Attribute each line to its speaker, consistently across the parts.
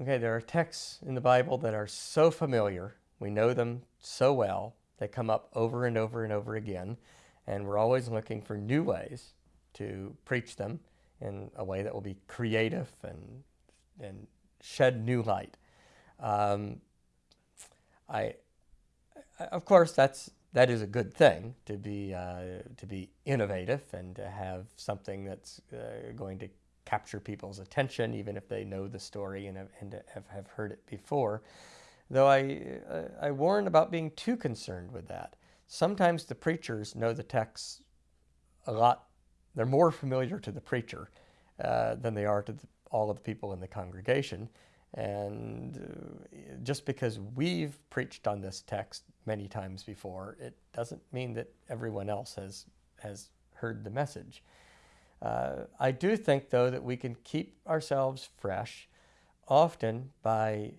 Speaker 1: Okay, there are texts in the Bible that are so familiar, we know them so well, they come up over and over and over again, and we're always looking for new ways to preach them in a way that will be creative and, and shed new light. Um, I, of course, that's that is a good thing to be uh, to be innovative and to have something that's uh, going to capture people's attention, even if they know the story and have, and have, heard it before. Though I, uh, I warn about being too concerned with that. Sometimes the preachers know the texts a lot, they're more familiar to the preacher uh, than they are to the, all of the people in the congregation. And uh, just because we've preached on this text many times before, it doesn't mean that everyone else has, has heard the message. Uh, I do think, though, that we can keep ourselves fresh often by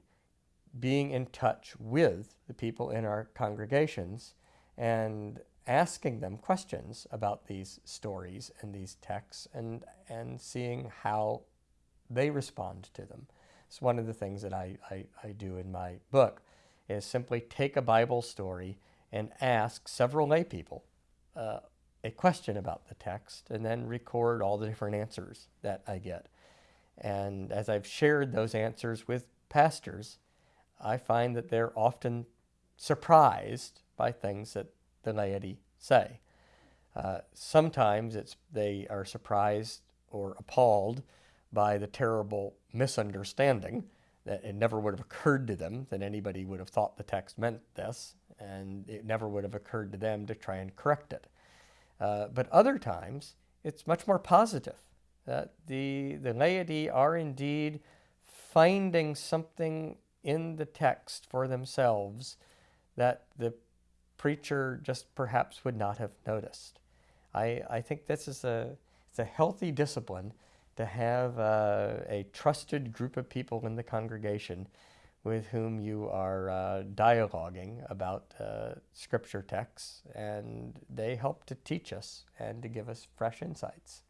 Speaker 1: being in touch with the people in our congregations and asking them questions about these stories and these texts and, and seeing how they respond to them. It's one of the things that I, I, I do in my book is simply take a Bible story and ask several lay people uh, a question about the text and then record all the different answers that I get. And as I've shared those answers with pastors, I find that they're often surprised by things that the laity say. Uh, sometimes it's, they are surprised or appalled by the terrible misunderstanding that it never would have occurred to them that anybody would have thought the text meant this, and it never would have occurred to them to try and correct it. Uh, but other times, it's much more positive that the, the laity are indeed finding something in the text for themselves that the preacher just perhaps would not have noticed. I, I think this is a, it's a healthy discipline to have uh, a trusted group of people in the congregation with whom you are uh, dialoguing about uh, scripture texts, and they help to teach us and to give us fresh insights.